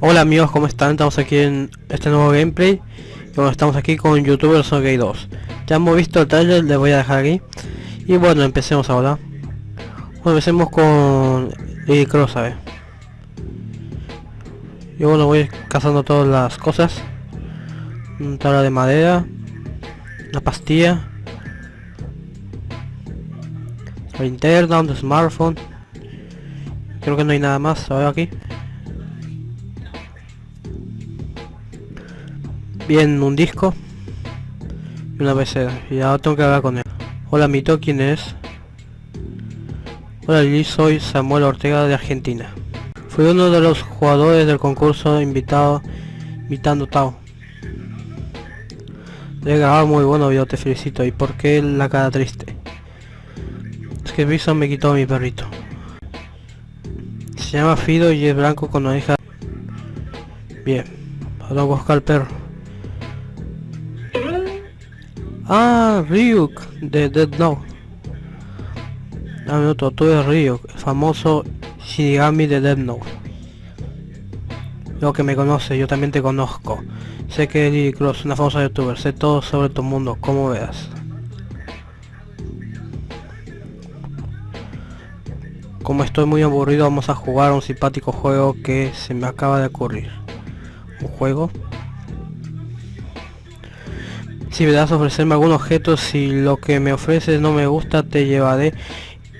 Hola amigos, ¿cómo están? Estamos aquí en este nuevo gameplay. Y bueno, estamos aquí con youtubers Gay 2 Ya hemos visto el trailer, les voy a dejar aquí. Y bueno, empecemos ahora. Bueno, empecemos con Lily Cross, ¿sabes? Y bueno, voy cazando todas las cosas. Un tabla de madera Una pastilla La linterna, un smartphone. Creo que no hay nada más, a ver aquí bien un disco y una PC y ahora tengo que hablar con él. Hola mito quién es hola Lili soy Samuel Ortega de Argentina. Fui uno de los jugadores del concurso invitado invitando Tao. De grabar muy bueno yo te felicito. Y por qué la cara triste es que Viso me quitó a mi perrito. Se llama Fido y es blanco con oreja. Bien vamos a buscar el perro Ah, Ryuk de Dead Note. Dame otro, tú eres Ryuk, el famoso Shinigami de Dead Note. Lo que me conoce, yo también te conozco. Sé que Lily Cross, una famosa youtuber, sé todo sobre tu mundo, como veas. Como estoy muy aburrido, vamos a jugar un simpático juego que se me acaba de ocurrir. ¿Un juego? Si me das a ofrecerme algún objeto, si lo que me ofreces no me gusta, te llevaré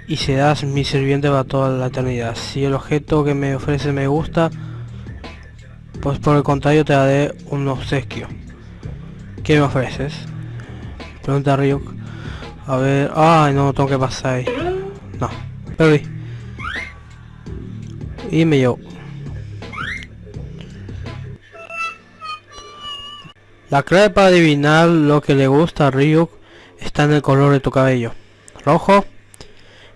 y serás mi sirviente para toda la eternidad. Si el objeto que me ofrece me gusta, pues por el contrario te daré un obsequio. ¿Qué me ofreces? Pregunta Ryuk. A ver... Ay, no, tengo que pasar ahí. No, perdí. Y me llevo. La clave para adivinar lo que le gusta a Ryuk está en el color de tu cabello. Rojo.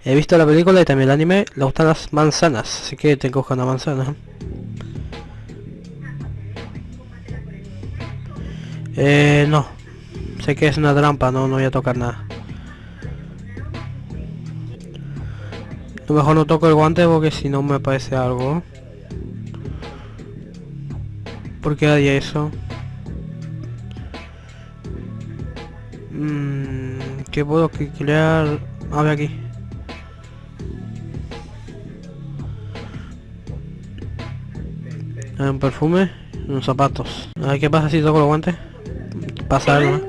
He visto la película y también el anime. Le gustan las manzanas, así que te cojo una manzana. Eh, no. Sé que es una trampa, no, no voy a tocar nada. lo mejor no toco el guante porque si no me aparece algo. ¿Por qué haría eso? Mmm, ¿Qué puedo crear? A ver aquí. Un perfume, unos zapatos. A ver qué pasa si toco los guantes. Pasa algo,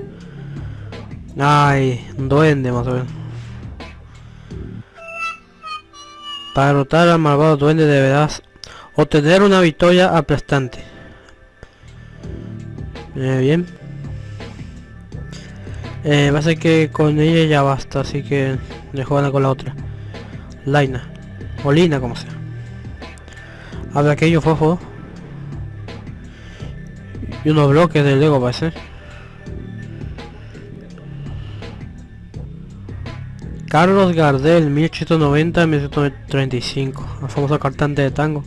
Ay, un duende más o menos. Para derrotar al malvado duende deberás obtener una victoria aplastante. Eh, bien. Eh, va a ser que con ella ya basta, así que le juegan con la otra. Laina. O Lina, como sea. Habla aquello fofo. Y unos bloques de Lego ser Carlos Gardel, 1890-1935. El famoso cantante de tango.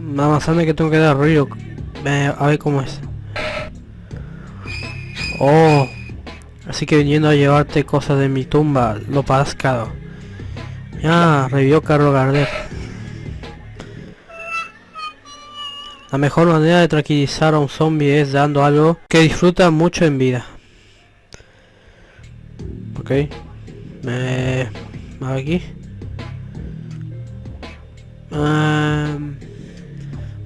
Más que tengo que dar río. Eh, a ver cómo es. Oh, Así que viniendo a llevarte cosas de mi tumba, lo pagas caro. Ya, revivió Carlos Gardner. La mejor manera de tranquilizar a un zombie es dando algo que disfruta mucho en vida. Ok. Me... aquí.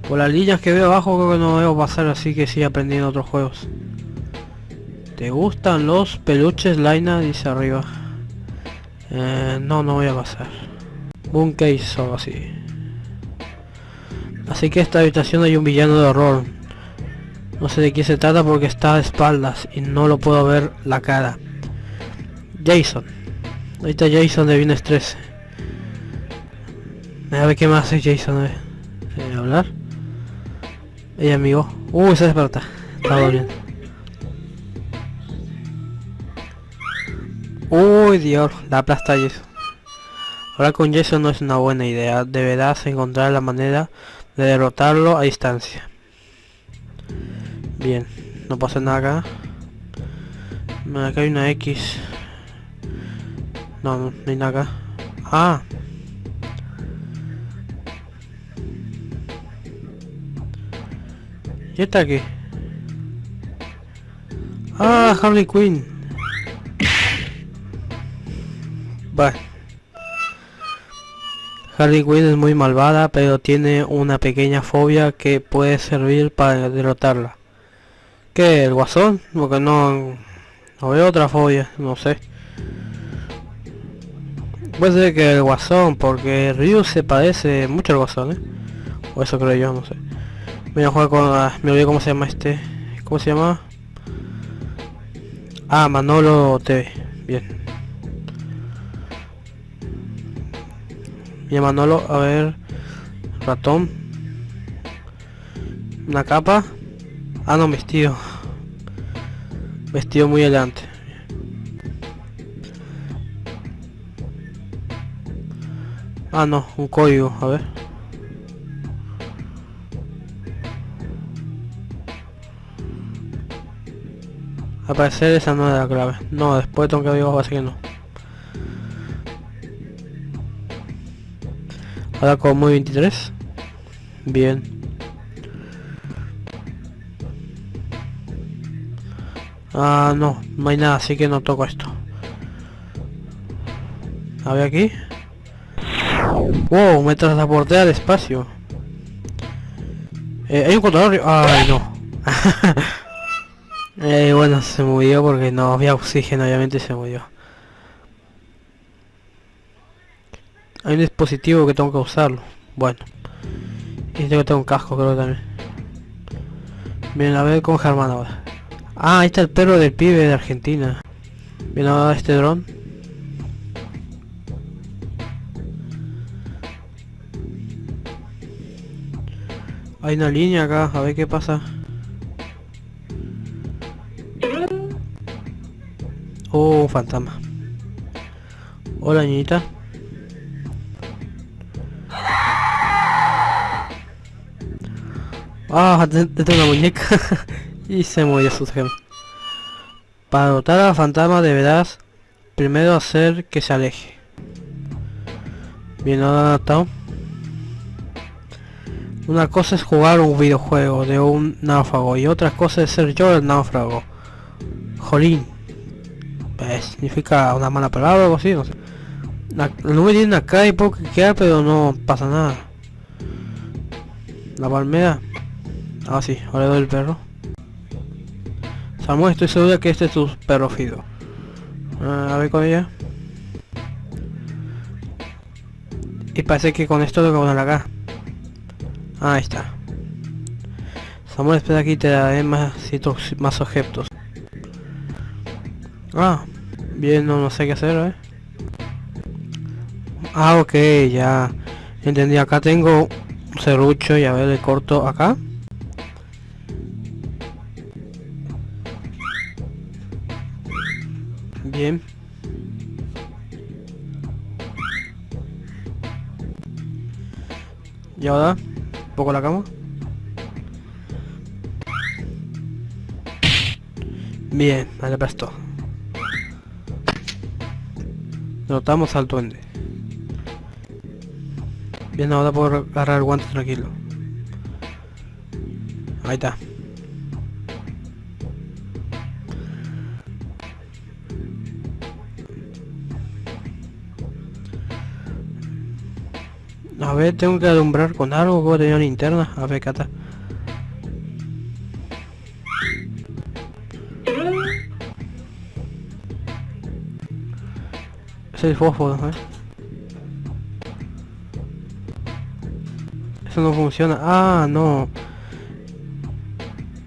por las líneas que veo abajo creo que no veo pasar así que sigue aprendiendo otros juegos. ¿Te gustan los peluches, Laina? Dice arriba. Eh, no, no voy a pasar. Un case o así. Así que esta habitación hay un villano de horror. No sé de qué se trata porque está de espaldas y no lo puedo ver la cara. Jason. Ahí está Jason de Vines 13. A ver qué más hace Jason. Eh. hablar. Ella amigo. Uh, se desperta. Está doliendo. Uy Dios, la aplasta Jason. Ahora con Jason no es una buena idea. Deberás encontrar la manera de derrotarlo a distancia. Bien, no pasa nada acá. Acá hay una X. No, no, hay nada acá. Ah. ¿Y está aquí? Ah, Harley Quinn. Vale. Harley Quinn es muy malvada, pero tiene una pequeña fobia que puede servir para derrotarla. ¿Qué? ¿El guasón? Porque no... No veo otra fobia, no sé. Puede ser que el guasón, porque Ryu se parece mucho al guasón, ¿eh? O eso creo yo, no sé. Voy a jugar con... Ah, me olvidé cómo se llama este. ¿Cómo se llama? Ah, Manolo TV. Bien. Manolo, a ver. Ratón. Una capa. Ah, no, vestido. Vestido muy elegante. Ah, no, un código, a ver. Aparecer esa no es la clave. No, después tengo que averiguar, así que no. Ahora con muy 23. Bien. Ah, no, no hay nada, así que no toco esto. A ver aquí. Wow, me transporté al espacio. Eh, hay un contador... Ay, no. eh, bueno, se murió porque no había oxígeno, obviamente se murió. Hay un dispositivo que tengo que usarlo. Bueno. Y tengo que tener un casco, creo también. Bien, a ver con Germán ahora. Ah, ahí está el perro del pibe de Argentina. Bien, ahora este dron. Hay una línea acá, a ver qué pasa. Oh, fantasma. Hola, niñita. Ah, tengo una muñeca. y se murió su gem. Para dotar a la fantasma deberás primero hacer que se aleje. Bien adaptado. Una cosa es jugar un videojuego de un náufrago y otra cosa es ser yo el náufrago. Jolín. Pues, significa una mala palabra o algo así, no sé. La, nube tiene acá y puedo quedar pero no pasa nada. La palmera. Ah, sí, ahora doy el perro. Samuel, estoy seguro que este es tu perro Fido. Ah, a ver con ella. Y parece que con esto lo que poner acá. Ah, ahí está. Samuel, espera aquí te daré más, más objetos. Ah, bien, no, no sé qué hacer, ¿eh? Ah, ok, ya. Entendí, acá tengo un serrucho y a ver, le corto acá. Bien. Y ahora, un poco la cama. Bien, vale, presto. Notamos al duende. Bien, ahora puedo agarrar el guante tranquilo. Ahí está. A ver, tengo que alumbrar con algo, puedo tener linterna. A ver, cata. Es el fósforo, ¿eh? Eso no funciona. Ah, no.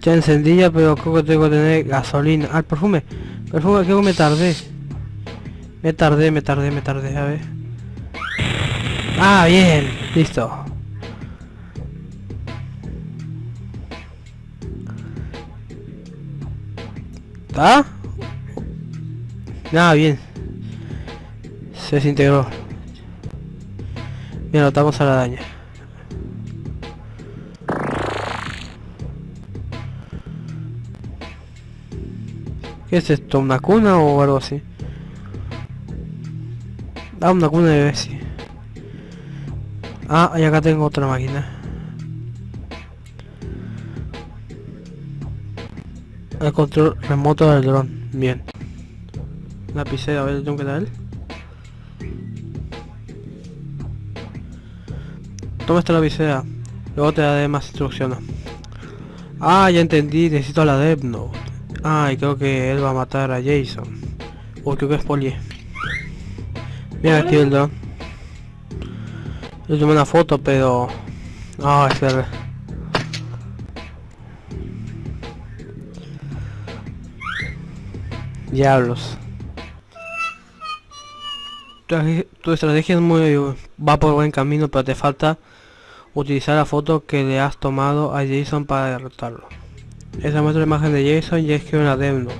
Ya encendía, pero creo que tengo que tener gasolina. Ah, perfume. Perfume, creo que me tardé. Me tardé, me tardé, me tardé. A ver. Ah, bien, listo. ¿Está? Nada, bien. Se desintegró. Bien, notamos a la daña. ¿Qué es esto? ¿Una cuna o algo así? Ah, una cuna de bebé. Ah, y acá tengo otra máquina. El control remoto del dron. Bien. Lapicera, a ver, tengo que él. Toma esta lapicera. Luego te daré más instrucciones. Ah, ya entendí, necesito la Note. Ah, y creo que él va a matar a Jason. Uy, creo que es. Mira aquí el dron. Yo tomé una foto, pero... Ah, verdad. Diablos. Tu estrategia es muy... va por buen camino, pero te falta utilizar la foto que le has tomado a Jason para derrotarlo. Esa muestra la imagen de Jason y es que una demo.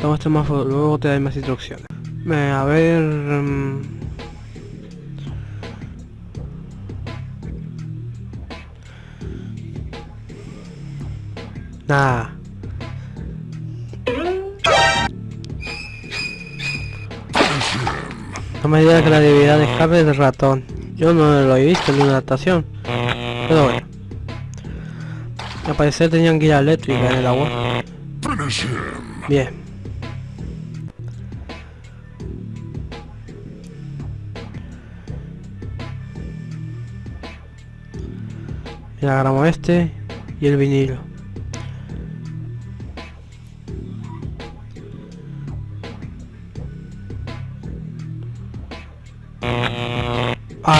Toma este más luego te doy más instrucciones. a ver... Um... Nada. No me digas que la debilidad de escape es ratón. Yo no lo he visto en una adaptación. Pero bueno. Al parecer tenían guía eléctrica en el agua. Bien. Mira, agarramos este y el vinilo.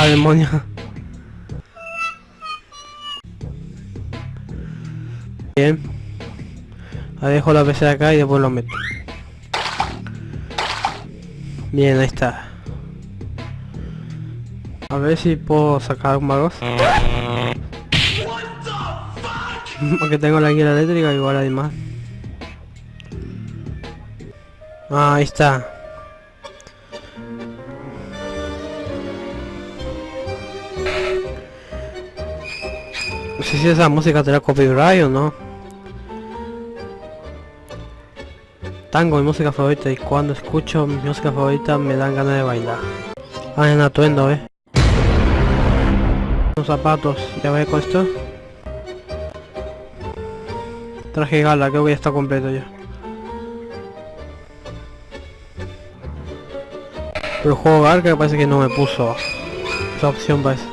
Ah, demonio. Bien. Ahí dejo la PC acá y después lo meto. Bien, ahí está. A ver si puedo sacar un magos. Porque tengo la guía eléctrica, igual hay más. Ah, ahí está. Si esa música te copyright o no. Tango, mi música favorita, y cuando escucho mi música favorita me dan ganas de bailar. Ah, en atuendo, eh. Los zapatos, ya ve con esto. Traje gala, creo que ya está completo ya. Pero juego que parece que no me puso esa opción parece.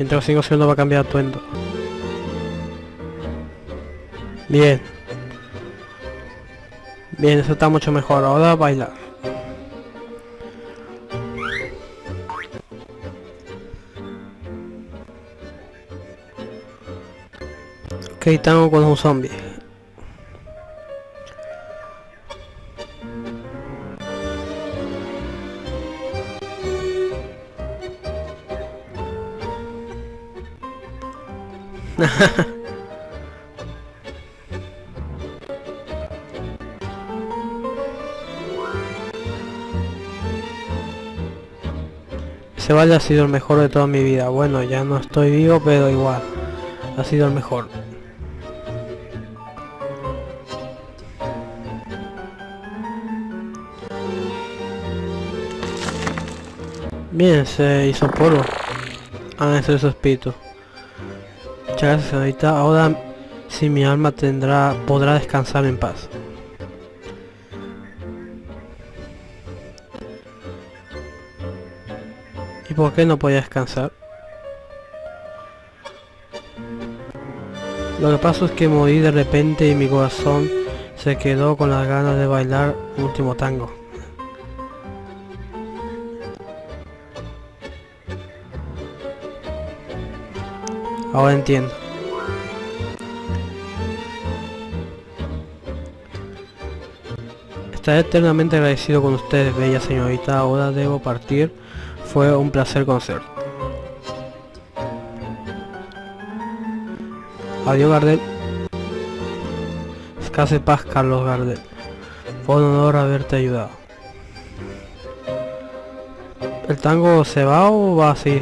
Mientras sigo siendo va a cambiar atuendo. Bien. Bien, eso está mucho mejor. Ahora bailar. Ok, estamos con un zombie. Ese baile ha sido el mejor de toda mi vida. Bueno, ya no estoy vivo, pero igual. Ha sido el mejor. Bien, se hizo polvo. Ah, ese es espíritu. Muchas gracias ahorita. Ahora si mi alma tendrá podrá descansar en paz. ¿Y por qué no podía descansar? Lo que pasó es que morí de repente y mi corazón se quedó con las ganas de bailar último tango. Ahora entiendo. Estaré eternamente agradecido con ustedes, bella señorita. Ahora debo partir. Fue un placer conocer. Adiós, Gardel. Escase paz, Carlos Gardel. Fue un honor haberte ayudado. ¿El tango se va o va así?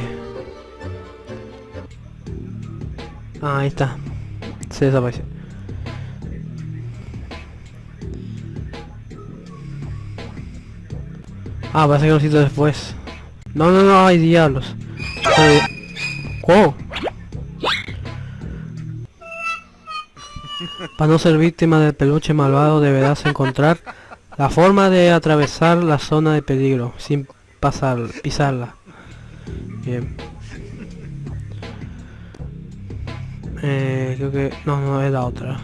Ah, ahí está. Se desapareció. Ah, parece que lo necesito después. No, no, no, hay diablos. ¡Oh! Para no ser víctima del peluche malvado deberás encontrar la forma de atravesar la zona de peligro sin pasar, pisarla. Bien. Eh, creo que... No, no, es la otra.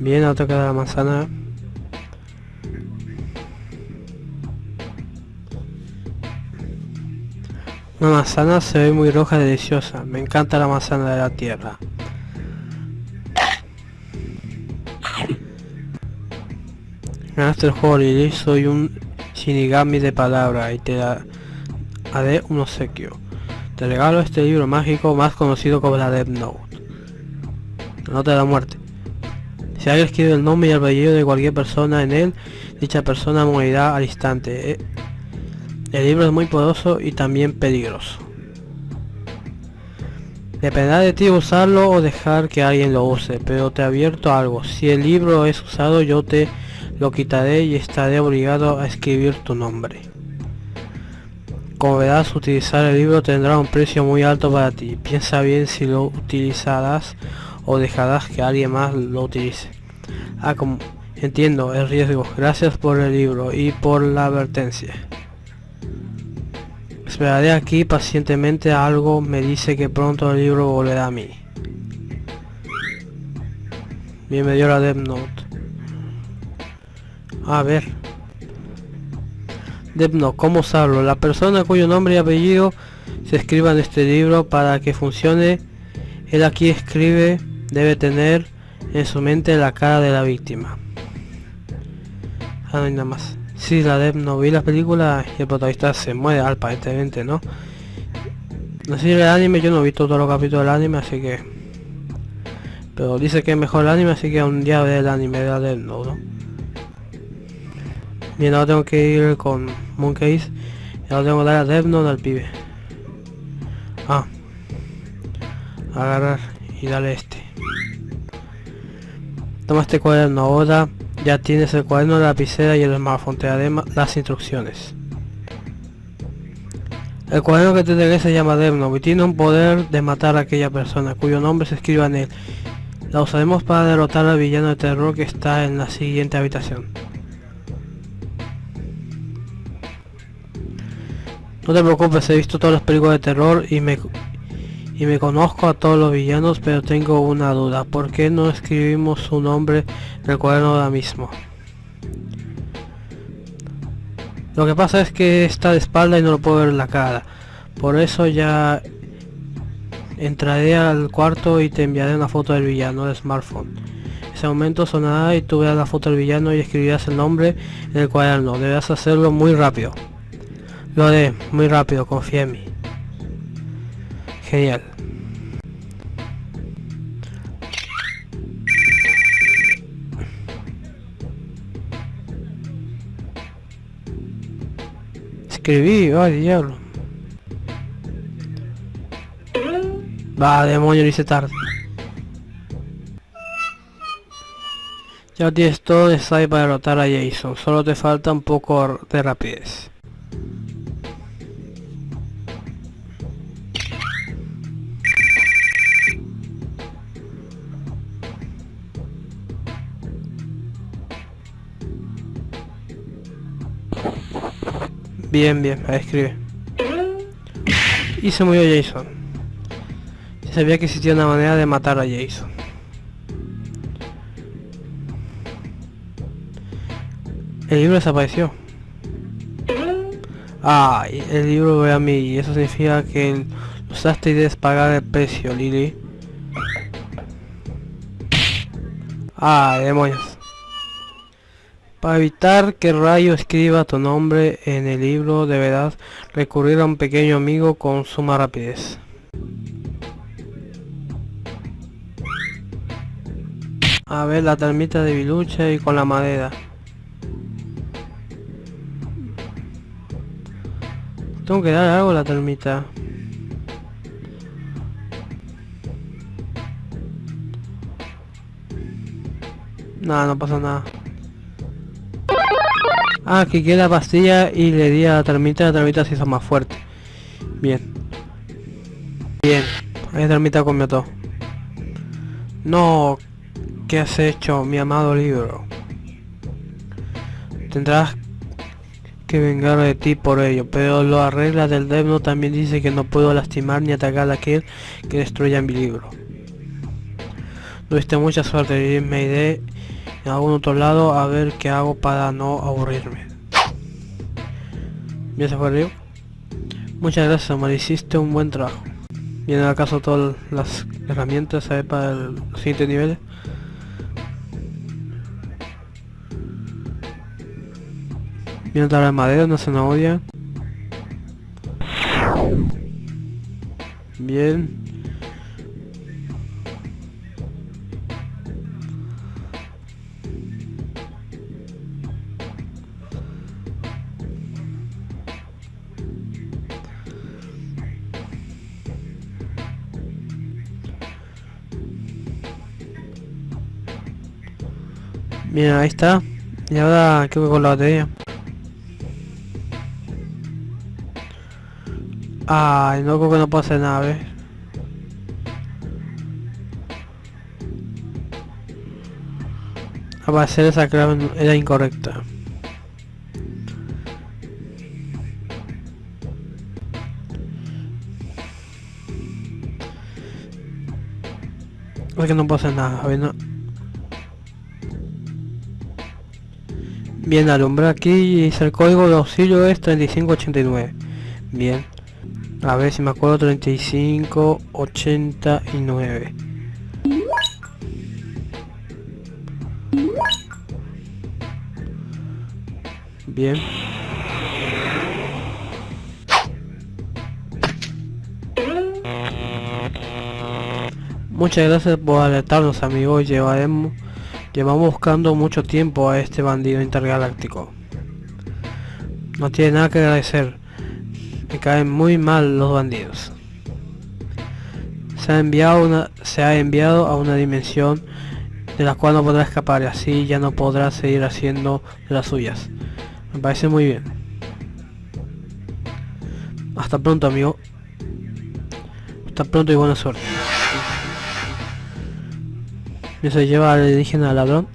Bien, ahora toca la manzana. Una manzana se ve muy roja y deliciosa. Me encanta la manzana de la tierra. Ganaste el juego soy un Shinigami de palabra y te haré un obsequio. Te regalo este libro mágico más conocido como la Death Note. La nota de la muerte. Si alguien escribe el nombre y el apellido de cualquier persona en él, dicha persona morirá al instante. Eh, el libro es muy poderoso y también peligroso. Dependerá de ti usarlo o dejar que alguien lo use, pero te advierto algo, si el libro es usado yo te lo quitaré y estaré obligado a escribir tu nombre. Como verás, utilizar el libro tendrá un precio muy alto para ti. Piensa bien si lo utilizarás o dejarás que alguien más lo utilice. Ah, entiendo el riesgo. Gracias por el libro y por la advertencia. Esperaré aquí pacientemente algo me dice que pronto el libro volverá a mí. Bien, me dio la Death Note. A ver. Note, ¿cómo usarlo? La persona cuyo nombre y apellido se escriba en este libro para que funcione. Él aquí escribe, debe tener en su mente la cara de la víctima. Ah, no hay nada más. Sí, la de no vi la película y el protagonista se muere aparentemente, ¿no? No sé el anime, yo no he visto todos los capítulos del anime, así que... Pero dice que es mejor el anime, así que un día veré el anime de la Death ¿no? Bien, ahora tengo que ir con Monkeys y ahora tengo que dar a Note al pibe. Ah. Agarrar y darle este. Toma este cuaderno ahora ya tienes el cuaderno, la lapicera y el smartphone, te daré las instrucciones. El cuaderno que te entregué se llama Demno y tiene un poder de matar a aquella persona cuyo nombre se escriba en él. La usaremos para derrotar al villano de terror que está en la siguiente habitación. No te preocupes, he visto todas las películas de terror y me y me conozco a todos los villanos, pero tengo una duda. ¿Por qué no escribimos su nombre en el cuaderno ahora mismo? Lo que pasa es que está de espalda y no lo puedo ver en la cara. Por eso ya entraré al cuarto y te enviaré una foto del villano de smartphone. Ese momento sonará y tú verás la foto del villano y escribirás el nombre en el cuaderno. Deberás hacerlo muy rápido. Lo haré, muy rápido, confía en mí. Genial. Escribí, ay diablo. Va, demonio, lo hice tarde. Ya tienes todo necesario para derrotar a Jason, solo te falta un poco de rapidez. Bien, bien, ahí escribe. Y se murió Jason. sabía que existía una manera de matar a Jason. El libro desapareció. Ah, el libro ve a mí y eso significa que usaste y debes pagar el precio, Lily. Ah, demonios. Para evitar que Rayo escriba tu nombre en el libro deberás recurrir a un pequeño amigo con suma rapidez. A ver la termita de bilucha y con la madera. Tengo que dar algo a la termita. Nada, no pasa nada. Ah, que queda pastilla y le di a la termita, la termita se hizo más fuerte. Bien. Bien. La termita comió todo. No. ¿Qué has hecho, mi amado libro? Tendrás que vengar de ti por ello, pero lo arregla del Devno también dice que no puedo lastimar ni atacar a aquel que destruya mi libro. Tuviste mucha suerte y me iré en algún otro lado a ver qué hago para no aburrirme. ¿Ya se fue Río? Muchas gracias, Omar, hiciste un buen trabajo. ¿Vienen acaso todas las herramientas para el siguiente nivel? Viene otra de madera, una zanahoria. Bien. Mira, ahí está. Y ahora creo que con la batería. Ay, no creo que no hacer nada, ¿ves? Aparecer esa clave era incorrecta. Es que no hacer nada, a ver, no. Bien, alumbrar aquí dice el código de auxilio es 3589. Bien. A ver si me acuerdo 3589. Bien. Muchas gracias por alertarnos amigos, llevaremos Llevamos buscando mucho tiempo a este bandido intergaláctico. No tiene nada que agradecer. Me caen muy mal los bandidos. Se ha enviado, a una dimensión de la cual no podrá escapar y así ya no podrá seguir haciendo las suyas. Me parece muy bien. Hasta pronto amigo. Hasta pronto y buena suerte. ¿Me se lleva al indígena ladrón.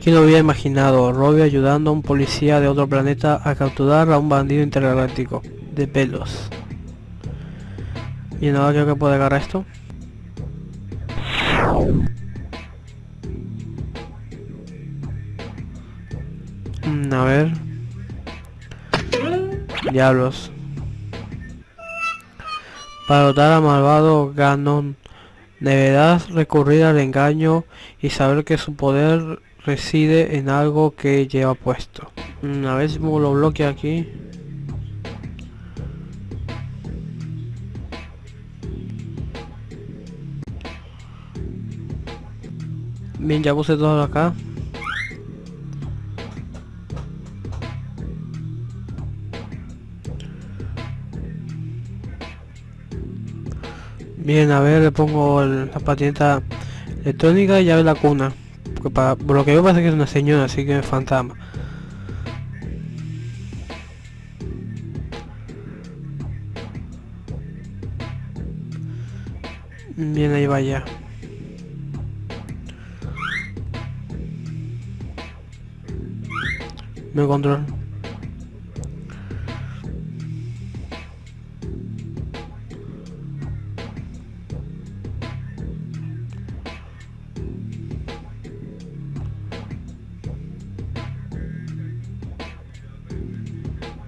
¿Quién lo hubiera imaginado? Robbie ayudando a un policía de otro planeta a capturar a un bandido intergaláctico de pelos. Y ahora creo que puede agarrar esto. Ver. Diablos. Para dotar a malvado Ganon, deberás recurrir al engaño y saber que su poder reside en algo que lleva puesto. Mm, a ver si lo bloquea aquí. Bien, ya puse todo acá. Bien, a ver, le pongo la patineta electrónica y ya ve la cuna. Porque para, por lo que veo parece que es una señora, así que es fantasma. Bien, ahí vaya. Me control.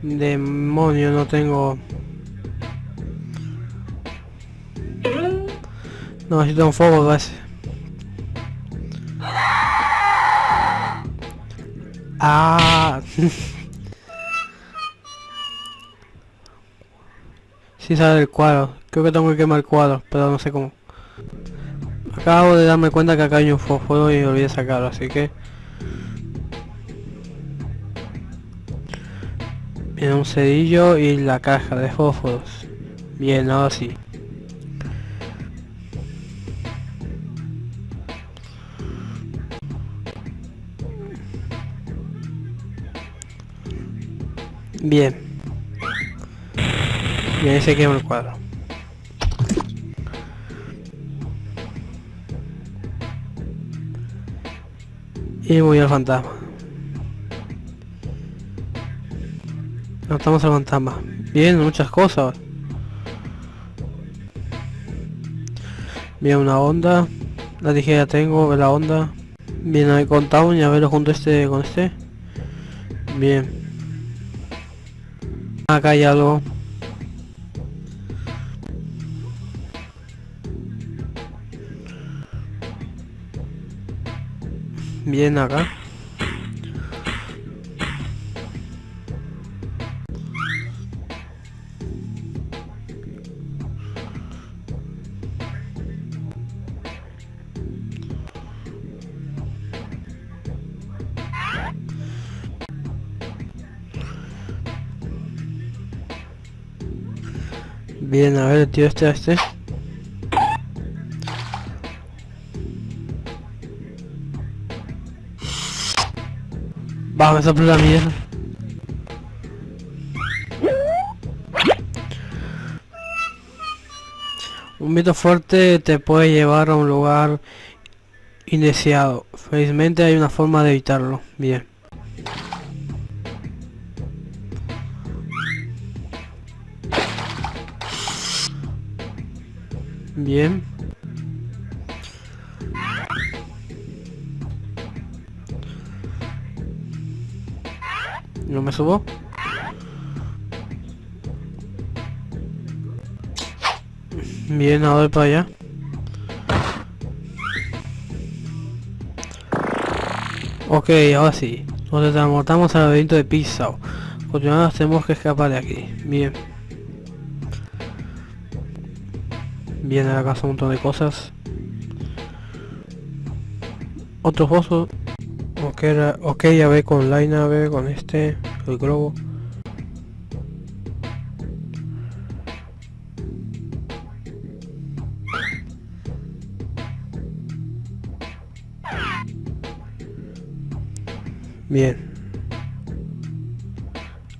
Demonio, no tengo... No, necesito un fuego base. Ah. sí sale el cuadro. Creo que tengo que quemar el cuadro, pero no sé cómo. Acabo de darme cuenta que acá hay un fuego y olvidé sacarlo, así que... en un cerillo y la caja de fósforos. Bien, ahora sí. Bien. Bien, se quema el cuadro. Y voy al fantasma. Notamos al fantasma. Bien, muchas cosas. Bien, una onda. La tijera tengo, la onda. Bien, ahí contamos y a verlo junto este con este. Bien. Acá hay algo. Bien acá. Bien, a ver, tío este este. Vamos a por la mierda. Un viento fuerte te puede llevar a un lugar indeseado. Felizmente hay una forma de evitarlo. Bien. Bien. ¿No me subo? Bien, ahora para allá. Ok, ahora sí. Nos transportamos al laberinto de Pizza. Continuamos, tenemos que escapar de aquí. Bien. Viene a casa un montón de cosas. Otro foso. Ok, ok, ya ve con la nave, con este, el globo. Bien.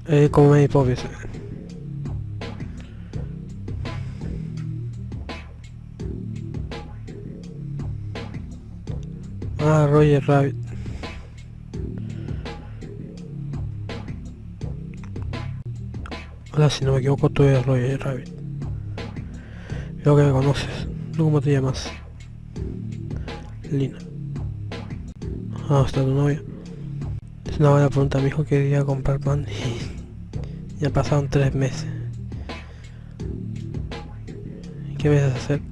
Eh, como me hipótesis. Ah, Roger Rabbit. Hola, si no me equivoco, tú eres Roger Rabbit. Creo que me conoces. ¿Cómo te llamas? Lina. Ah, está tu novia. Es una buena pregunta, mi hijo quería comprar pan y ya pasaron tres meses. ¿Qué vas a hacer?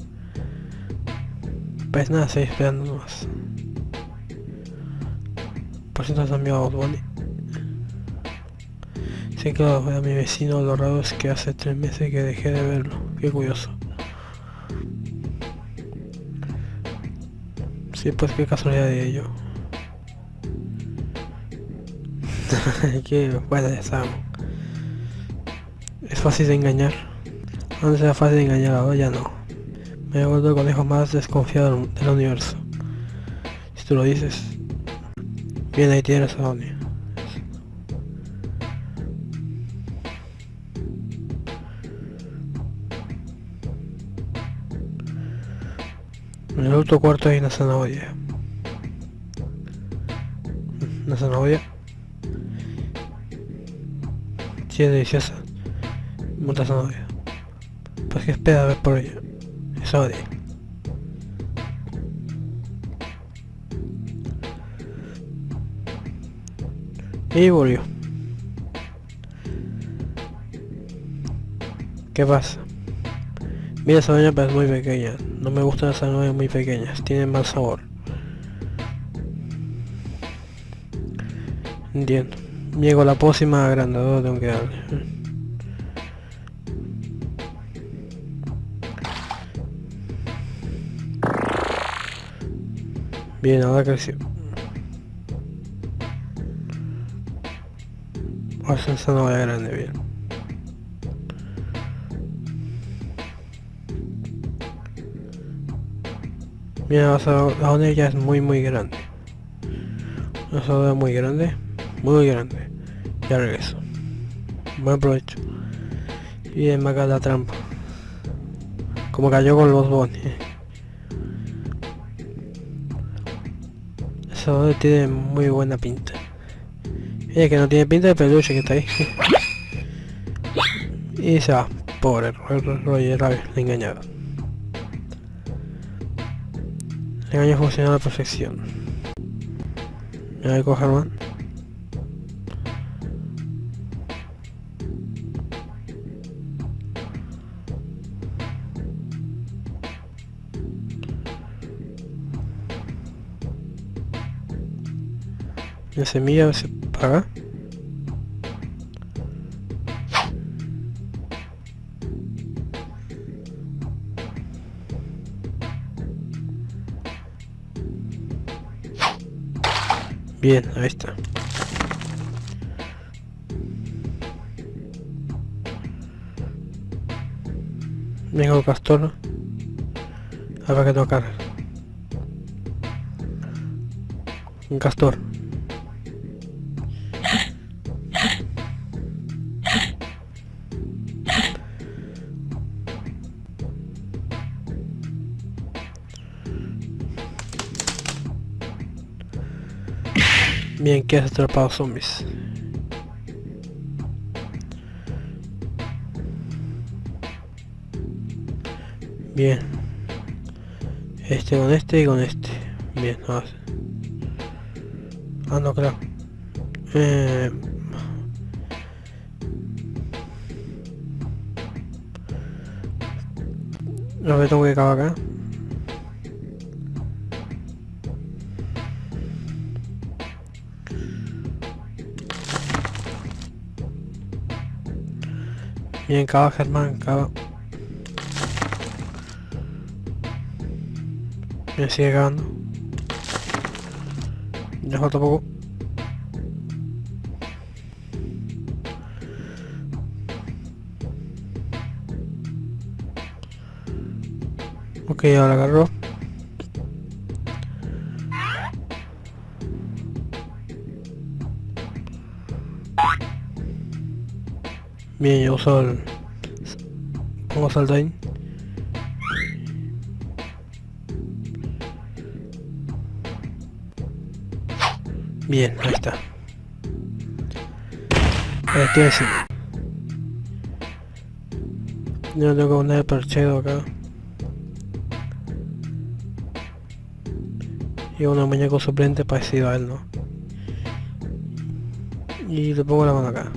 Pues nada, estoy esperando más. Es amigo Bonnie. Sé que a mi vecino lo raro es que hace tres meses que dejé de verlo. Qué curioso. Sí, pues qué casualidad de ello. qué bueno ya Es fácil de engañar. Antes era fácil de engañar, ahora ya no. Me he vuelto el conejo más desconfiado del universo. Si tú lo dices. A Donnie. En el otro cuarto hay una zanahoria. Una zanahoria. Sí, es deliciosa. Mucha zanahoria. Pues que espera a ver por ella. Es odia. Y volvió. ¿Qué pasa? Mira esa zanahoria pero es muy pequeña. No me gustan las zanahorias muy pequeñas. Tienen mal sabor. Entiendo. Llego la pócima agrandadora tengo que darle. Bien, ahora creció. O es esa no grande, bien. Mira, la zona ya es muy muy grande. Una zona muy grande. Muy grande. Ya regreso. Buen provecho. Bien, me acá la trampa. Como cayó con los bones. Esa tiene muy buena pinta. Ella que no tiene pinta de peluche que está ahí. y se va. Pobre Roger Rabbit, le engañado. El engaño funciona a la perfección. Me voy a coger más. La semilla se Bien, ahí está. Venga el castor. Ver que tocar. Un castor. Bien, que has atrapado zombies. Bien. Este con este y con este. Bien, no Ah, no, claro. Eh... Lo que tengo que acabar acá. Bien, cava Germán, cava. Me sigue cavando. Ya falta poco. Ok, ahora agarro. El... Pongo saldain. Bien, ahí está. Estoy así. Yo tengo que poner el acá. Y un muñeco suplente parecido a él, ¿no? Y le pongo la mano acá.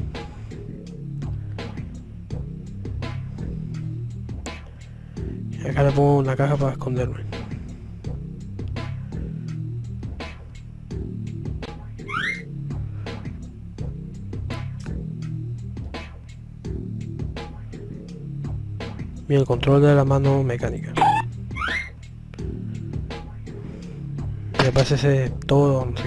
Le pongo una caja para esconderme. Bien, el control de la mano mecánica. Me parece ese todo, no sé.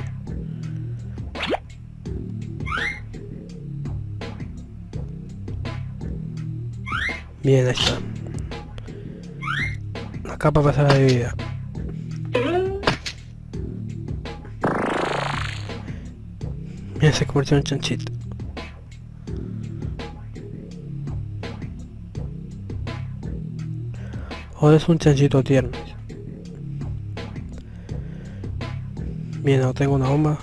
Bien, ahí está capa pasada de vida. Mira, se convirtió en chanchito. Ahora es un chanchito tierno. Bien, no tengo una bomba.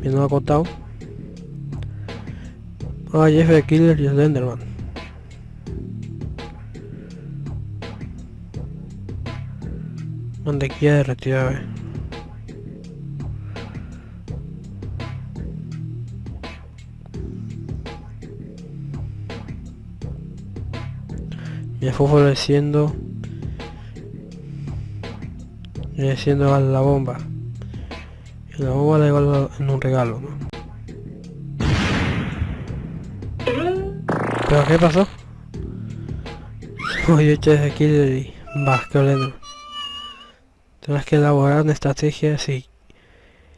Bien, no ha cortado. Ah, Jeff de Killer y el Mantequilla derretida, eh. Me fue floreciendo. Floreciendo a la bomba. Y la bomba la llevo en un regalo. ¿Pero qué pasó? Oye, eché aquí y... Bah, Tienes que elaborar una estrategia si,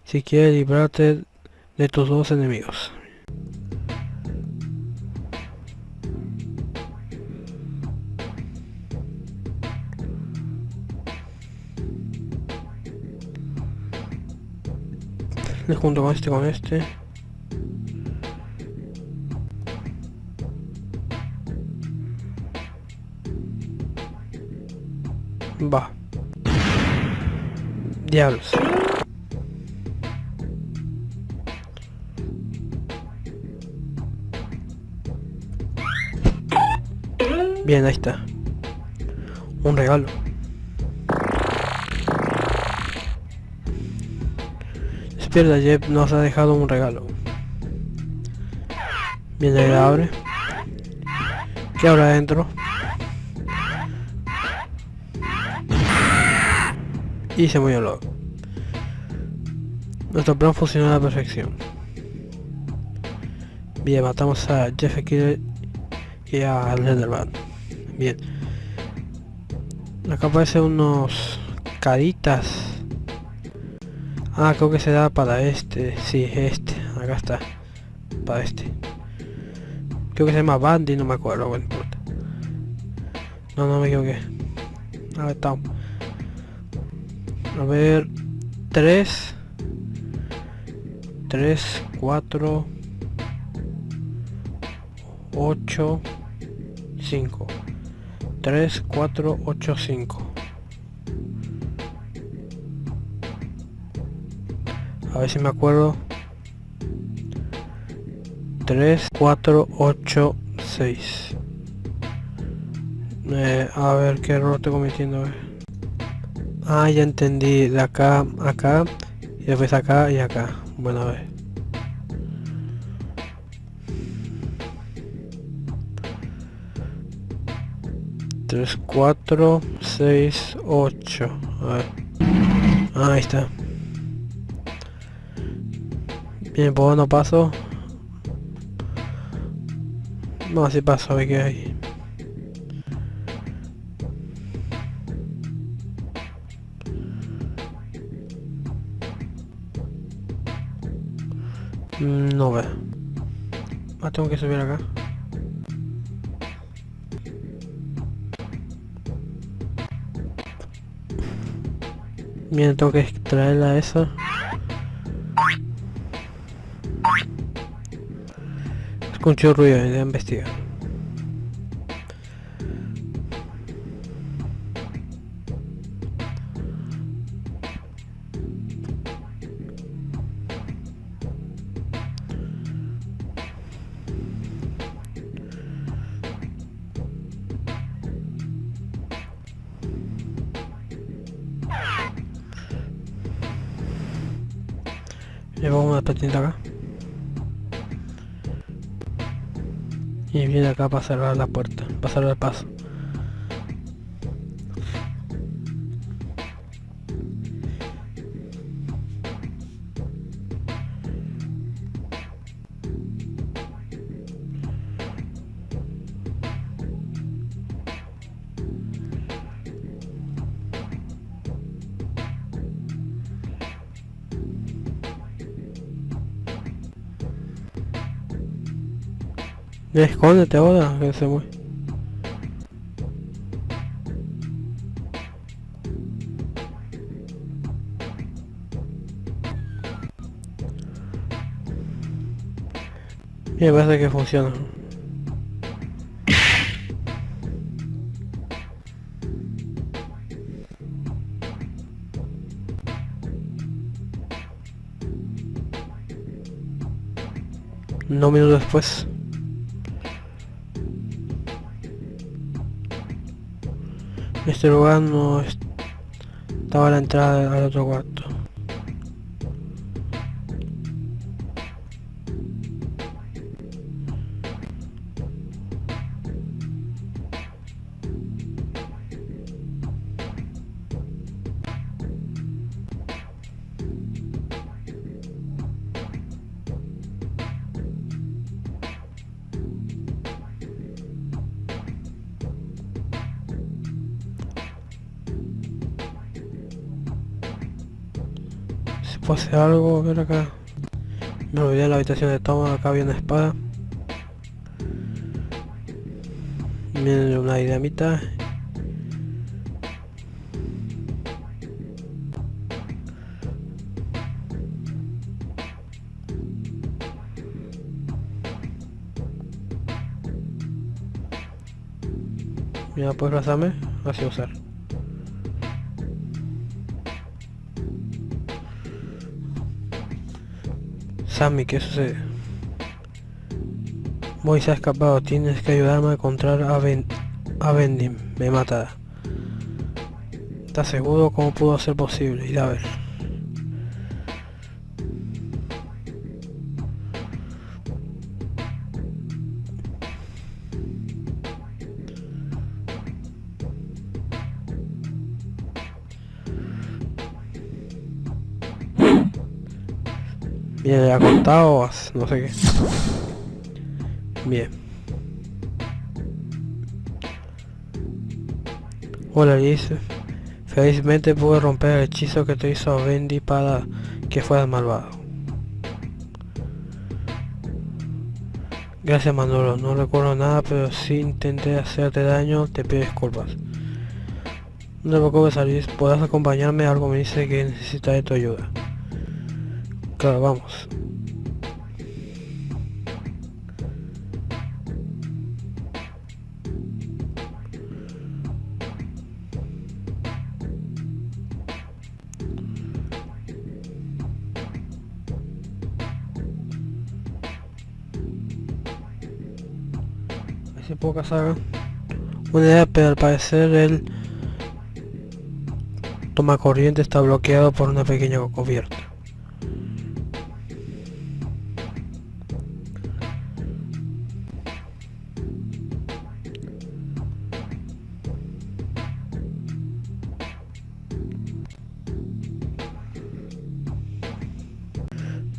si quieres librarte de tus dos enemigos. Le junto con este con este. Va. Diablos. Bien, ahí está. Un regalo. Despierta, Jeff nos ha dejado un regalo. Bien, abre. ¿Qué habrá adentro? Y se murió loco. Nuestro plan funcionó a la perfección. Bien, matamos a Jeff Killer y a Leatherman. Bien. Acá aparecen unos caritas. Ah, creo que se da para este. Sí, este. Acá está. Para este. Creo que se llama Bandy, no me acuerdo, bueno, importa. No, no me equivoqué. A ver, estamos. A ver. 3. 3, 4. 8. 5. 3, 4, 8, 5. A ver si me acuerdo. 3, 4, 8, 6. Eh, a ver qué error estoy cometiendo. Ah, ya entendí. De acá, acá. Y después acá y acá. Bueno, a ver. 3, 4, 6, 8. A ver. Ah, ahí está. Bien, pues no paso. No, así paso, a ver qué hay. Mm, no ve. Ah, tengo que subir acá. Bien, tengo que extraerla esa. Escucho ruido, voy a investigar. Acá para cerrar la puerta, para cerrar el paso. Escóndete ahora, que se mueve. Me parece que funciona. No minutos después. Este lugar no estaba la entrada al otro cuarto. Hacer algo, a ver acá. Me olvidé en la habitación de toma, acá había una espada. Miren una dinamita. Mira, puedes pasarme, así usar. Sammy, ¿qué sucede? Voy se ha escapado, tienes que ayudarme a encontrar a, ben a Bendy, me mata. ¿Estás seguro? ¿Cómo pudo ser posible? Ir a ver. Bien, no sé qué. Bien. Hola Liz. Felizmente pude romper el hechizo que te hizo Bendy para que fueras malvado. Gracias Manolo, no recuerdo nada, pero si intenté hacerte daño, te pido disculpas. No te preocupes Alice, podrás acompañarme, algo me dice que necesita de tu ayuda. Claro, vamos. Puedo cazar una idea, pero al parecer el toma corriente está bloqueado por una pequeña cubierta.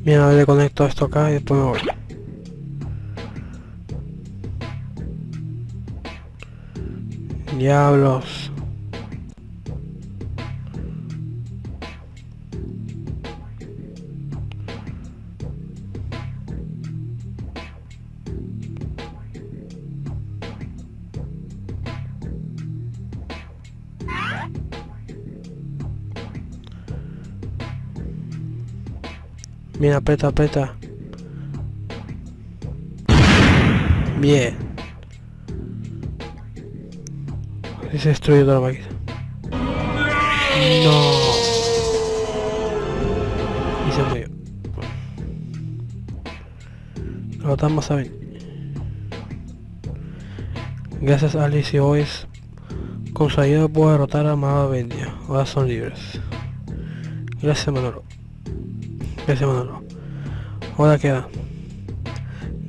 Bien, ahora le conecto esto acá y después me voy. Diablos. Mira, aprieta, aprieta. Bien. Y se destruye toda la máquina. No. Y se murió. Lo a ver. Gracias a Alice y Boys. Con su ayuda puedo derrotar a Amada Bendia. Ahora son libres. Gracias Manolo. Gracias Manolo. Ahora queda.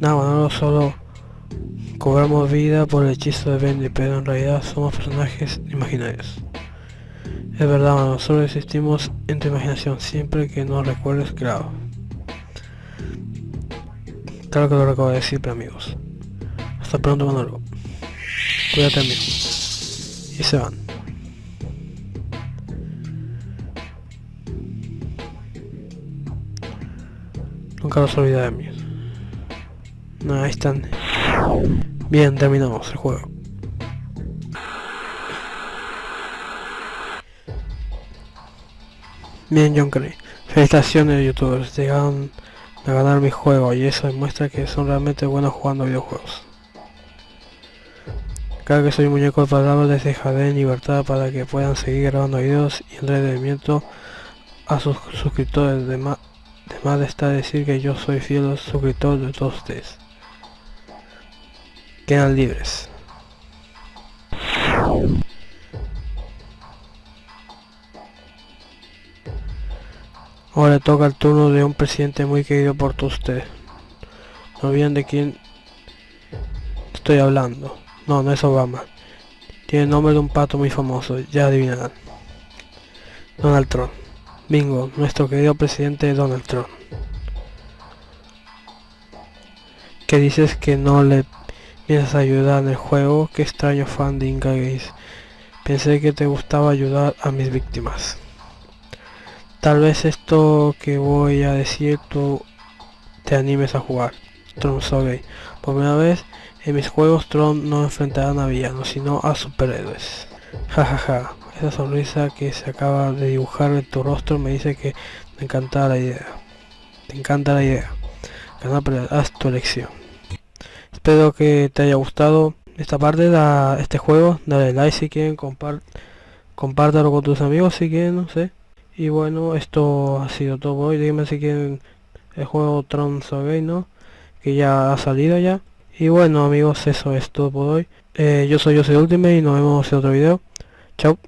Nada, Manolo solo cobramos vida por el hechizo de Bendy, pero en realidad somos personajes imaginarios. Es verdad, Manolo, solo existimos en tu imaginación, siempre que no recuerdes, claro. Claro que lo acabo de decir, pero amigos. Hasta pronto, Manolo. Cuídate, amigo. Y se van. Nunca los olvida de mí. No, ahí están. Bien, terminamos el juego. Bien, John Cray. Felicitaciones youtubers, llegaron a ganar mi juego y eso demuestra que son realmente buenos jugando videojuegos. Cada que soy muñeco de palabras les dejaré en libertad para que puedan seguir grabando videos y entretenimiento a sus suscriptores de más de está decir que yo soy fiel suscriptor de todos ustedes. Quedan libres. Ahora toca el turno de un presidente muy querido por todos ustedes. No olviden de quién estoy hablando. No, no es Obama. Tiene el nombre de un pato muy famoso, ya adivinarán. Donald Trump. Bingo, nuestro querido presidente Donald Trump. Que dices que no le piensas ayudar en el juego, qué extraño fan de Inca Pensé que te gustaba ayudar a mis víctimas. Tal vez esto que voy a decir tú te animes a jugar. Tron Sogay. Por primera vez en mis juegos Tron no enfrentarán a villanos, sino a superhéroes. Jajaja, esa sonrisa que se acaba de dibujar en tu rostro me dice que me encanta la idea. Te encanta la idea. pero haz tu elección. Espero que te haya gustado esta parte de este juego. Dale like si quieren, compart compártelo con tus amigos si quieren, no sé. Y bueno, esto ha sido todo hoy. Díganme si quieren el juego Tron Survey, ¿no? Que ya ha salido ya. Y bueno amigos, eso es todo por hoy. Eh, yo soy Jose Ultimate y nos vemos en otro video. Chao.